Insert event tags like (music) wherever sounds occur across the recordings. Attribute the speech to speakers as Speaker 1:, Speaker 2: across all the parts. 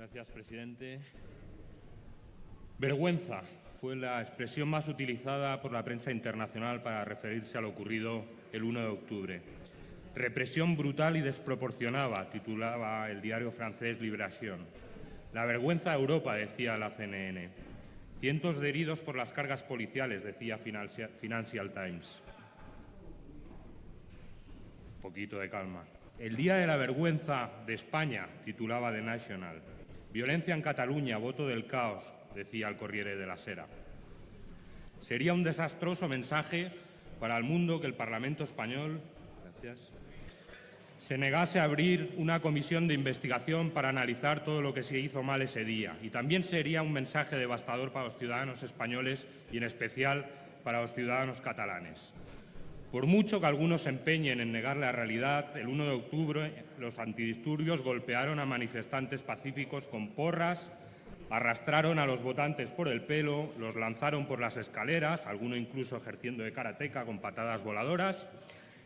Speaker 1: Gracias, presidente. Vergüenza fue la expresión más utilizada por la prensa internacional para referirse a lo ocurrido el 1 de octubre. Represión brutal y desproporcionada, titulaba el diario francés Liberación. La vergüenza de Europa, decía la CNN. Cientos de heridos por las cargas policiales, decía Financial Times. Un poquito de calma. El Día de la Vergüenza de España, titulaba The National. Violencia en Cataluña, voto del caos, decía el Corriere de la Sera. Sería un desastroso mensaje para el mundo que el Parlamento español se negase a abrir una comisión de investigación para analizar todo lo que se hizo mal ese día. Y también sería un mensaje devastador para los ciudadanos españoles y, en especial, para los ciudadanos catalanes. Por mucho que algunos se empeñen en negar la realidad, el 1 de octubre los antidisturbios golpearon a manifestantes pacíficos con porras, arrastraron a los votantes por el pelo, los lanzaron por las escaleras, alguno incluso ejerciendo de karateca con patadas voladoras,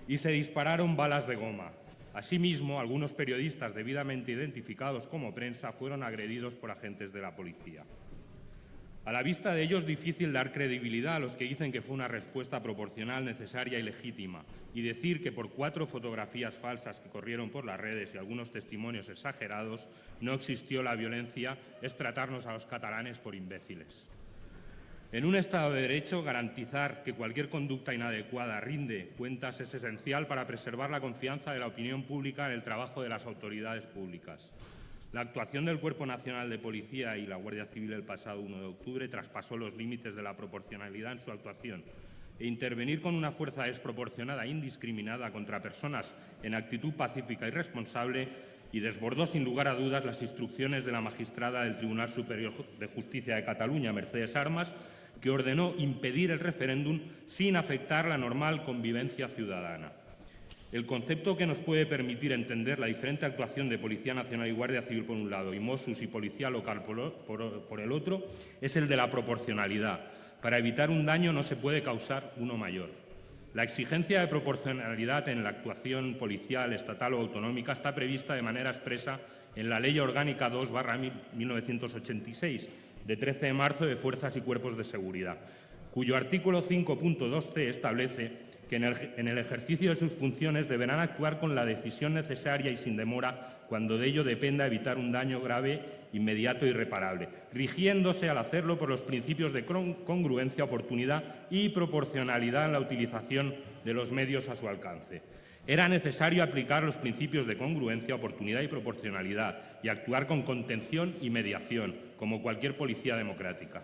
Speaker 1: y se dispararon balas de goma. Asimismo, algunos periodistas debidamente identificados como prensa fueron agredidos por agentes de la policía. A la vista de ello es difícil dar credibilidad a los que dicen que fue una respuesta proporcional, necesaria y legítima, y decir que por cuatro fotografías falsas que corrieron por las redes y algunos testimonios exagerados no existió la violencia es tratarnos a los catalanes por imbéciles. En un Estado de Derecho, garantizar que cualquier conducta inadecuada rinde cuentas es esencial para preservar la confianza de la opinión pública en el trabajo de las autoridades públicas. La actuación del Cuerpo Nacional de Policía y la Guardia Civil el pasado 1 de octubre traspasó los límites de la proporcionalidad en su actuación e intervenir con una fuerza desproporcionada e indiscriminada contra personas en actitud pacífica y responsable y desbordó sin lugar a dudas las instrucciones de la magistrada del Tribunal Superior de Justicia de Cataluña, Mercedes Armas, que ordenó impedir el referéndum sin afectar la normal convivencia ciudadana. El concepto que nos puede permitir entender la diferente actuación de Policía Nacional y Guardia Civil por un lado y Mossos y Policía Local por, el otro es el de la proporcionalidad. Para evitar un daño no se puede causar uno mayor. La exigencia de proporcionalidad en la actuación policial, estatal o autonómica está prevista de manera expresa en la Ley Orgánica 2-1986, de 13 de marzo de Fuerzas y Cuerpos de Seguridad, cuyo artículo 5.2c establece que en el, ejercicio de sus funciones deberán actuar con la decisión necesaria y sin demora cuando de ello dependa evitar un daño grave, inmediato e irreparable, rigiéndose al hacerlo por los principios de congruencia, oportunidad y proporcionalidad en la utilización de los medios a su alcance. Era necesario aplicar los principios de congruencia, oportunidad y proporcionalidad y actuar con contención y mediación, como cualquier policía democrática.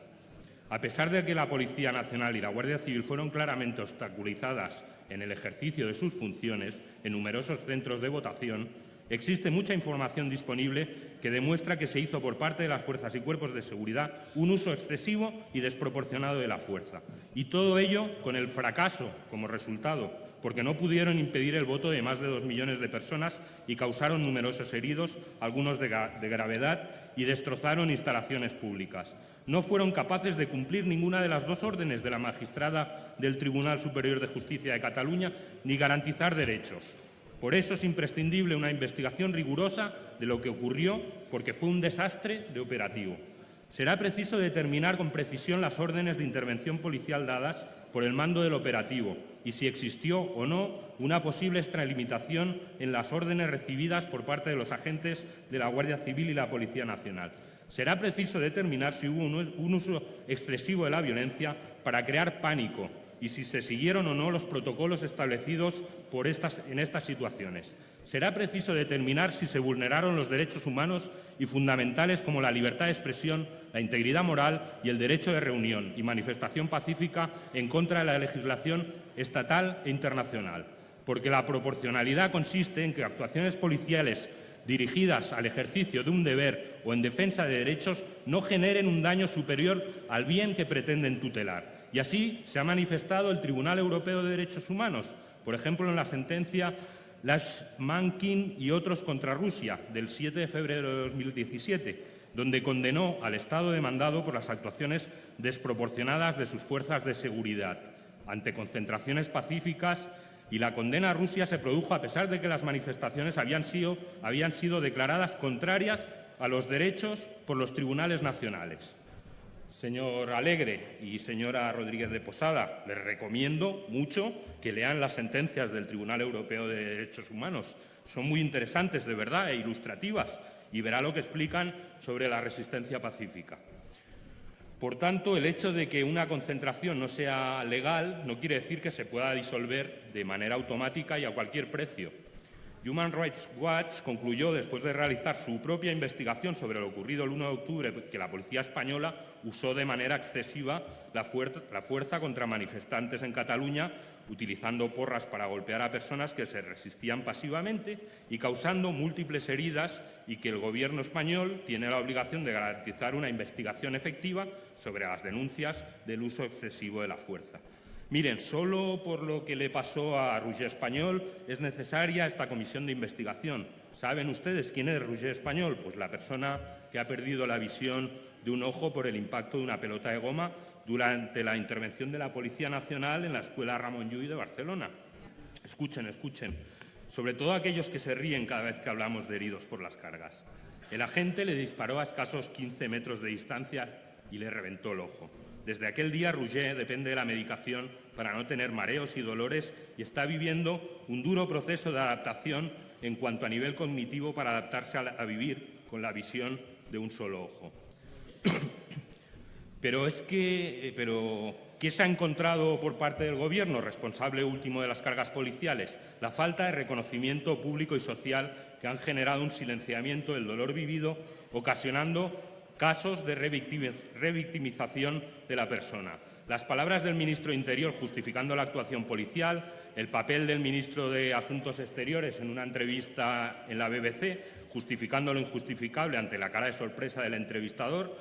Speaker 1: A pesar de que la Policía Nacional y la Guardia Civil fueron claramente obstaculizadas en el ejercicio de sus funciones en numerosos centros de votación, existe mucha información disponible que demuestra que se hizo por parte de las fuerzas y cuerpos de seguridad un uso excesivo y desproporcionado de la fuerza. Y todo ello con el fracaso como resultado, porque no pudieron impedir el voto de más de dos millones de personas y causaron numerosos heridos, algunos de, gravedad, y destrozaron instalaciones públicas no fueron capaces de cumplir ninguna de las dos órdenes de la magistrada del Tribunal Superior de Justicia de Cataluña ni garantizar derechos. Por eso es imprescindible una investigación rigurosa de lo que ocurrió, porque fue un desastre de operativo. Será preciso determinar con precisión las órdenes de intervención policial dadas por el mando del operativo y si existió o no una posible extralimitación en las órdenes recibidas por parte de los agentes de la Guardia Civil y la Policía Nacional. Será preciso determinar si hubo un uso excesivo de la violencia para crear pánico y si se siguieron o no los protocolos establecidos en estas situaciones. Será preciso determinar si se vulneraron los derechos humanos y fundamentales como la libertad de expresión, la integridad moral y el derecho de reunión y manifestación pacífica en contra de la legislación estatal e internacional. Porque la proporcionalidad consiste en que actuaciones policiales dirigidas al ejercicio de un deber o en defensa de derechos no generen un daño superior al bien que pretenden tutelar. Y así se ha manifestado el Tribunal Europeo de Derechos Humanos, por ejemplo, en la sentencia Lashmankin y otros contra Rusia del 7 de febrero de 2017, donde condenó al Estado demandado por las actuaciones desproporcionadas de sus fuerzas de seguridad ante concentraciones pacíficas y la condena a Rusia se produjo a pesar de que las manifestaciones habían sido, habían sido declaradas contrarias a los derechos por los tribunales nacionales. Señor Alegre y señora Rodríguez de Posada, les recomiendo mucho que lean las sentencias del Tribunal Europeo de Derechos Humanos. Son muy interesantes, de verdad, e ilustrativas, y verá lo que explican sobre la resistencia pacífica. Por tanto, el hecho de que una concentración no sea legal no quiere decir que se pueda disolver de manera automática y a cualquier precio. Human Rights Watch concluyó, después de realizar su propia investigación sobre lo ocurrido el 1 de octubre, que la policía española usó de manera excesiva la fuerza, contra manifestantes en Cataluña, utilizando porras para golpear a personas que se resistían pasivamente y causando múltiples heridas y que el Gobierno español tiene la obligación de garantizar una investigación efectiva sobre las denuncias del uso excesivo de la fuerza. Miren, solo por lo que le pasó a Roger Español es necesaria esta comisión de investigación. ¿Saben ustedes quién es Roger Español? Pues la persona que ha perdido la visión de un ojo por el impacto de una pelota de goma durante la intervención de la Policía Nacional en la Escuela Ramón Llull de Barcelona. Escuchen, escuchen. Sobre todo aquellos que se ríen cada vez que hablamos de heridos por las cargas. El agente le disparó a escasos 15 metros de distancia y le reventó el ojo. Desde aquel día, Rouget depende de la medicación para no tener mareos y dolores y está viviendo un duro proceso de adaptación en cuanto a nivel cognitivo para adaptarse a, vivir con la visión de un solo ojo. (coughs) pero es que, eh, pero, ¿qué se ha encontrado por parte del Gobierno, responsable último de las cargas policiales? La falta de reconocimiento público y social que han generado un silenciamiento del dolor vivido, ocasionando casos de revictimización de la persona. Las palabras del ministro Interior justificando la actuación policial, el papel del ministro de Asuntos Exteriores en una entrevista en la BBC, justificando lo injustificable ante la cara de sorpresa del entrevistador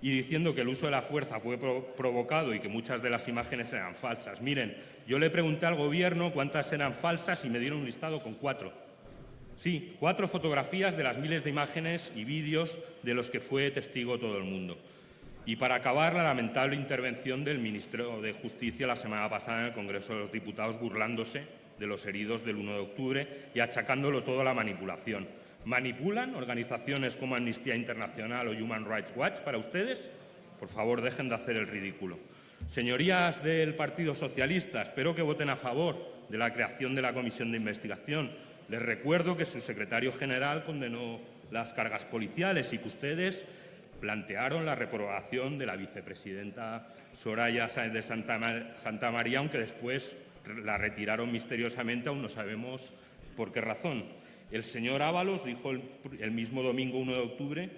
Speaker 1: y diciendo que el uso de la fuerza fue provocado y que muchas de las imágenes eran falsas. Miren, yo le pregunté al Gobierno cuántas eran falsas y me dieron un listado con cuatro. Sí, cuatro fotografías de las miles de imágenes y vídeos de los que fue testigo todo el mundo. Y para acabar, la lamentable intervención del ministro de Justicia la semana pasada en el Congreso de los Diputados burlándose de los heridos del 1 de octubre y achacándolo todo a la manipulación. ¿Manipulan organizaciones como Amnistía Internacional o Human Rights Watch para ustedes? Por favor, dejen de hacer el ridículo. Señorías del Partido Socialista, espero que voten a favor de la creación de la comisión de investigación les recuerdo que su secretario general condenó las cargas policiales y que ustedes plantearon la reprobación de la vicepresidenta Soraya Sáenz de Santa, María, aunque después la retiraron misteriosamente, aún no sabemos por qué razón. El señor Ábalos dijo el, mismo domingo 1 de octubre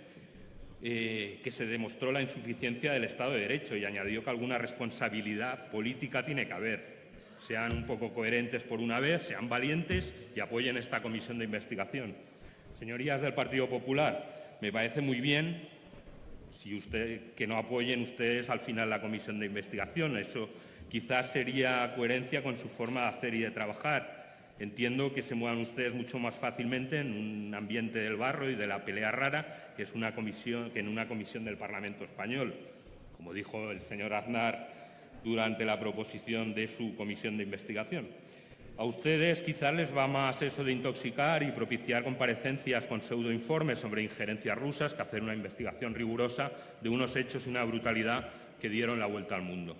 Speaker 1: eh, que se demostró la insuficiencia del Estado de Derecho y añadió que alguna responsabilidad política tiene que haber sean un poco coherentes por una vez, sean valientes y apoyen esta comisión de investigación. Señorías del Partido Popular, me parece muy bien si que no apoyen ustedes al final la comisión de investigación. Eso quizás sería coherencia con su forma de hacer y de trabajar. Entiendo que se muevan ustedes mucho más fácilmente en un ambiente del barro y de la pelea rara que, es una comisión, que en una comisión del Parlamento español. Como dijo el señor Aznar durante la proposición de su comisión de investigación. A ustedes quizás les va más eso de intoxicar y propiciar comparecencias con pseudoinformes sobre injerencias rusas que hacer una investigación rigurosa de unos hechos y una brutalidad que dieron la vuelta al mundo.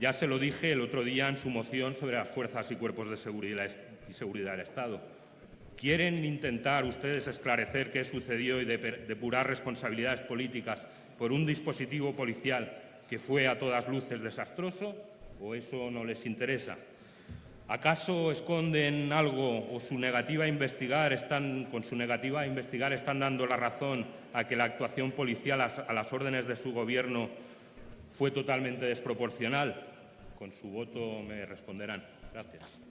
Speaker 1: Ya se lo dije el otro día en su moción sobre las fuerzas y cuerpos de seguridad y seguridad del Estado. ¿Quieren intentar ustedes esclarecer qué sucedió y depurar responsabilidades políticas por un dispositivo policial que fue a todas luces desastroso o eso no les interesa? ¿Acaso esconden algo o su negativa a investigar están, con su negativa a investigar están dando la razón a que la actuación policial a las órdenes de su gobierno fue totalmente desproporcional? Con su voto me responderán. Gracias.